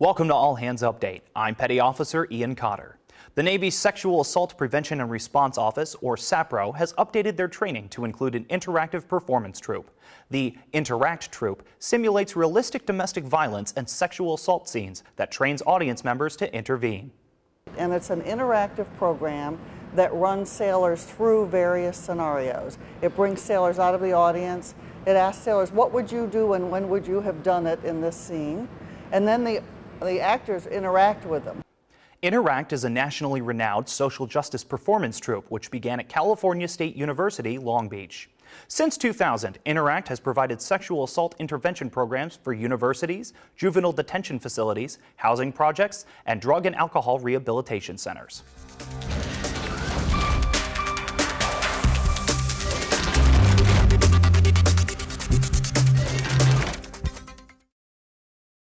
Welcome to All Hands Update. I'm Petty Officer Ian Cotter. The Navy's Sexual Assault Prevention and Response Office, or SAPRO, has updated their training to include an interactive performance troupe. The Interact troupe simulates realistic domestic violence and sexual assault scenes that trains audience members to intervene. And it's an interactive program that runs sailors through various scenarios. It brings sailors out of the audience. It asks sailors, what would you do and when would you have done it in this scene? And then the the actors interact with them. Interact is a nationally renowned social justice performance troupe which began at California State University, Long Beach. Since 2000, Interact has provided sexual assault intervention programs for universities, juvenile detention facilities, housing projects, and drug and alcohol rehabilitation centers.